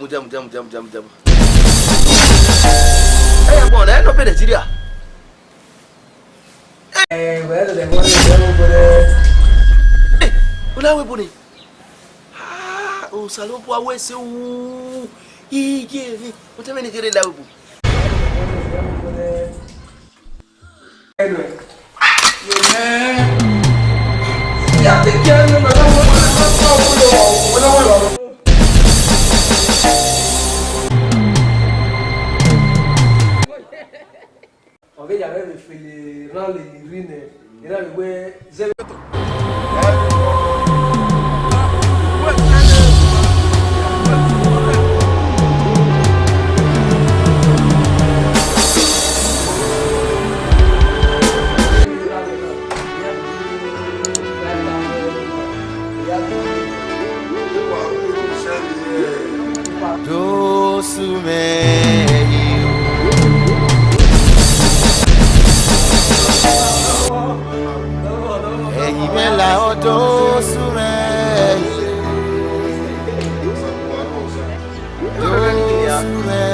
mu jam jam jam jam jam. ẹyẹ bọ̀ ọ̀rẹ́ ló bẹ̀rẹ̀ síríà. ẹ wẹ́rẹ́ lẹ̀ wọ́n ní ìjọba gbọ́dọ̀. ẹ ọláwẹ̀ bọ̀ ni òòsàn ló bọ̀ awẹ́ ṣe wú iye mi mo tẹ́ mẹ́ni kéré láwẹ̀ bọ̀. Anyway, you know, you abe yàrá le fele rán le rí nẹ yàrá le wẹ zẹlẹ. odosure. Odosure.